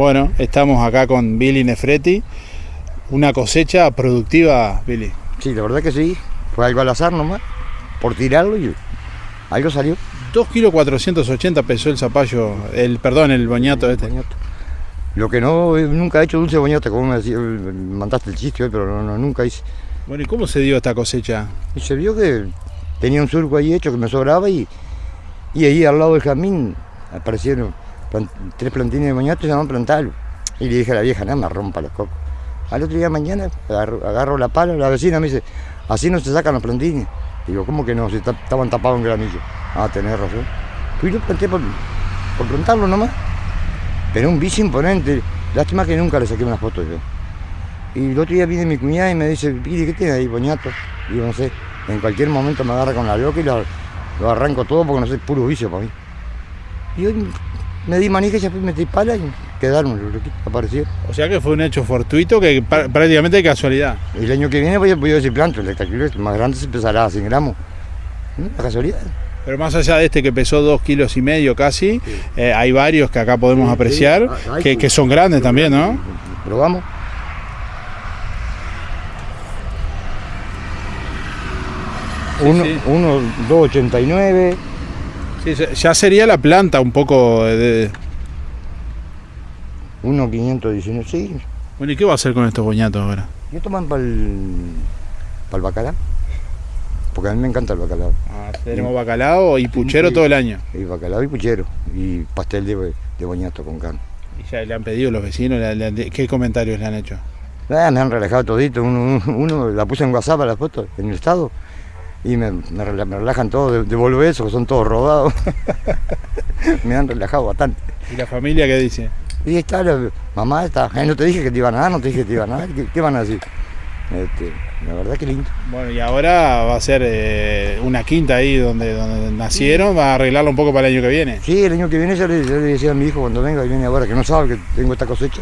Bueno, estamos acá con Billy Nefreti. Una cosecha productiva, Billy. Sí, la verdad que sí. Fue algo al azar nomás, por tirarlo y algo salió. 2 kilos 480 pesó el zapallo, el, perdón, el boñato este. Boñato. Lo que no, eh, nunca he hecho dulce boñato, como me decía, mandaste el chiste hoy, pero no, no, nunca hice. Bueno, ¿y cómo se dio esta cosecha? Y se vio que tenía un surco ahí hecho que me sobraba y, y ahí al lado del jardín aparecieron tres plantines de boñato y se llaman plantarlo. Y le dije a la vieja, nada, me rompa los cocos. Al otro día mañana agarro, la pala, la vecina me dice, así no se sacan los plantines. Digo, ¿cómo que no? Si ta- estaban tapados en granillo. Ah, tenés razón. Fui y lo planté por, por plantarlo nomás. Pero un bicho imponente. Lástima que nunca le saqué una foto yo. Y el otro día viene mi cuñada y me dice, Piri, ¿qué tienes ahí, boñato? Digo, no sé, en cualquier momento me agarra con la loca y lo, lo arranco todo porque no sé, puro vicio para mí. Y hoy me di manija y ya fui, metí pala y quedaron los loquitos, aparecieron. O sea que fue un hecho fortuito que pr- prácticamente de casualidad. El año que viene voy a, voy a decir planto, el hectacillo más grande se empezará a 100 gramos. ¿Mm? La casualidad. Pero más allá de este que pesó 2 kilos y medio casi, eh, hay varios que acá podemos Sí, apreciar sí. Ah, que, son grandes también, ¿no? Probamos. Uno, uno 2,89. Sí, ya- sería la planta un poco de... Uno 519, sí. Bueno, ¿y qué va a hacer con estos boñatos ahora? ¿Y toman para el, el bacalao? Porque a mí me encanta el bacalao. Ah, tenemos bacalao y puchero todo el año. Y bacalao y puchero. Y pastel de, de boñato con carne. Y ya le han pedido los vecinos, le- le- ¿qué comentarios le han hecho? Ah, me han relajado todito. Uno, uno la puse en WhatsApp a la foto, en el estado. Y me, me rela- me relajan todos, de- devuelvo eso, que son todos robados. me han relajado bastante. ¿Y la familia qué dice? Y está, la mamá está, "Ay, no te dije que te iban a dar, no te dije que te iban a dar, ¿qué, qué van a decir? Este, la verdad que lindo. Bueno, y ahora va a ser eh, una quinta ahí donde, donde nacieron, va a arreglarlo un poco para el año que viene. Sí, el año que viene yo le, yo le decía a mi hijo cuando venga, y viene ahora, que no sabe que tengo esta cosecha,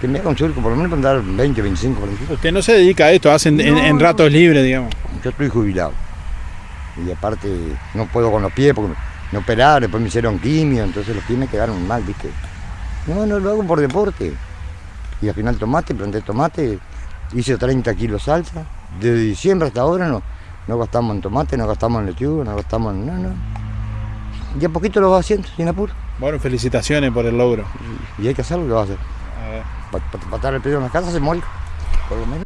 que me haga un surco, por lo menos para andar 20, 25, 25. Usted no se dedica a esto, hacen en, No, en no. ratos libres, digamos. Yo estoy jubilado. Y aparte no puedo con los pies porque me operaron, después me hicieron quimio, entonces los pies me quedaron mal, ¿viste? No, no lo hago por deporte. Y al final tomate, planté tomate, hice 30 kilos salsa. Desde diciembre hasta ahora no, no gastamos en tomate, no gastamos en lechuga, no gastamos en... No, no. Y a poquito lo vas haciendo, sin apuro. Bueno, felicitaciones por el logro. Y hay que hacerlo, lo vas a hacer. A ver. Para estar el pedido en la casa se muere, por lo menos.